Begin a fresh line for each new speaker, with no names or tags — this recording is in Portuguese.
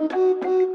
Música